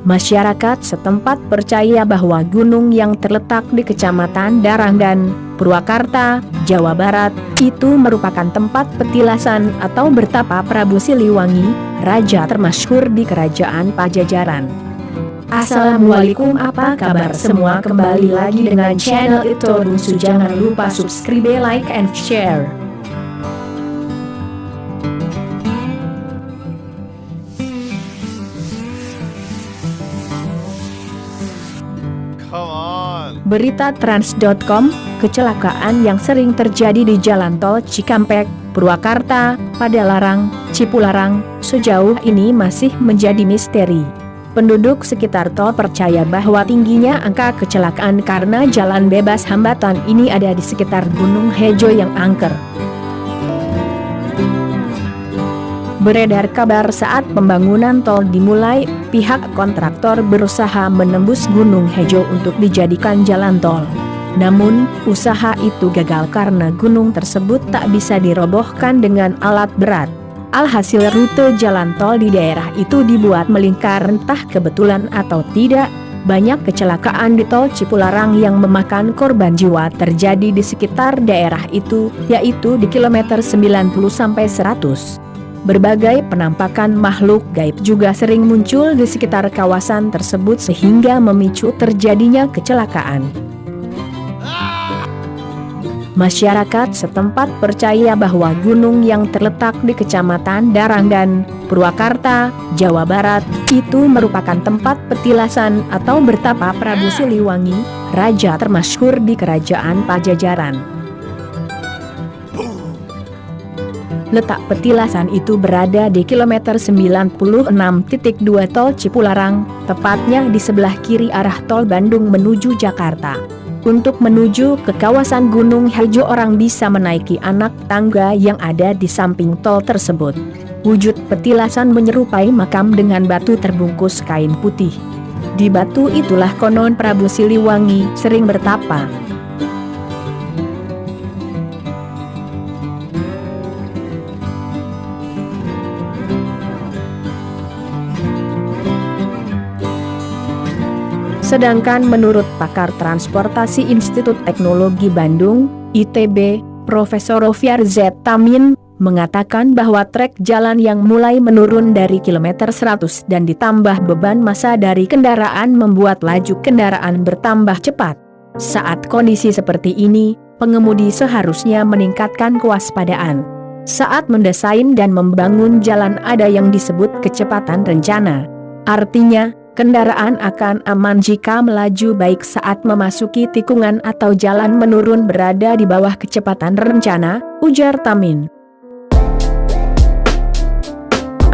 Masyarakat setempat percaya bahwa gunung yang terletak di Kecamatan Darang dan Purwakarta, Jawa Barat, itu merupakan tempat petilasan atau bertapa Prabu Siliwangi, raja termasyhur di Kerajaan Pajajaran. Assalamualaikum apa kabar? Semua kembali lagi dengan channel itu Bungsu. Jangan lupa subscribe like and share Berita Trans.com, kecelakaan yang sering terjadi di jalan tol Cikampek, Purwakarta, Padalarang, Cipularang, sejauh ini masih menjadi misteri. Penduduk sekitar tol percaya bahwa tingginya angka kecelakaan karena jalan bebas hambatan ini ada di sekitar Gunung Hejo yang angker. Beredar kabar saat pembangunan tol dimulai, pihak kontraktor berusaha menembus Gunung Hejo untuk dijadikan jalan tol. Namun, usaha itu gagal karena gunung tersebut tak bisa dirobohkan dengan alat berat. Alhasil rute jalan tol di daerah itu dibuat melingkar entah kebetulan atau tidak, banyak kecelakaan di tol Cipularang yang memakan korban jiwa terjadi di sekitar daerah itu, yaitu di kilometer 90-100. Berbagai penampakan makhluk gaib juga sering muncul di sekitar kawasan tersebut sehingga memicu terjadinya kecelakaan. Masyarakat setempat percaya bahwa gunung yang terletak di Kecamatan Darang dan Purwakarta, Jawa Barat, itu merupakan tempat petilasan atau bertapa Prabu Siliwangi, raja termasyhur di Kerajaan Pajajaran. Letak petilasan itu berada di kilometer 96.2 tol Cipularang, tepatnya di sebelah kiri arah tol Bandung menuju Jakarta. Untuk menuju ke kawasan Gunung Hejo orang bisa menaiki anak tangga yang ada di samping tol tersebut. Wujud petilasan menyerupai makam dengan batu terbungkus kain putih. Di batu itulah konon Prabu Siliwangi sering bertapa. Sedangkan menurut pakar transportasi Institut Teknologi Bandung, ITB, Profesor Rofiar Z. Tamin, mengatakan bahwa trek jalan yang mulai menurun dari kilometer 100 dan ditambah beban massa dari kendaraan membuat laju kendaraan bertambah cepat. Saat kondisi seperti ini, pengemudi seharusnya meningkatkan kewaspadaan. Saat mendesain dan membangun jalan ada yang disebut kecepatan rencana. Artinya, Kendaraan akan aman jika melaju baik saat memasuki tikungan atau jalan menurun berada di bawah kecepatan rencana, ujar Tamin.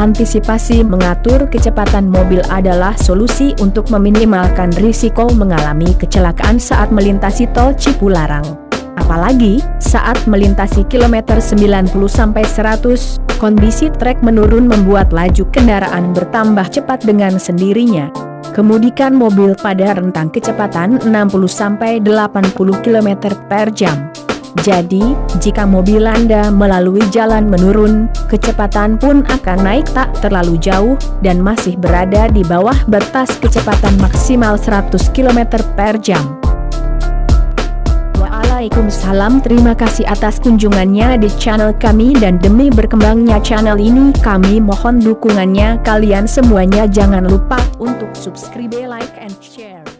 Antisipasi mengatur kecepatan mobil adalah solusi untuk meminimalkan risiko mengalami kecelakaan saat melintasi tol Cipularang. Apalagi, saat melintasi kilometer 90-100, kondisi trek menurun membuat laju kendaraan bertambah cepat dengan sendirinya. Kemudikan mobil pada rentang kecepatan 60-80 km per jam. Jadi, jika mobil Anda melalui jalan menurun, kecepatan pun akan naik tak terlalu jauh, dan masih berada di bawah batas kecepatan maksimal 100 km per jam. Waalaikumsalam. Terima kasih atas kunjungannya di channel kami dan demi berkembangnya channel ini kami mohon dukungannya. Kalian semuanya jangan lupa untuk subscribe like and share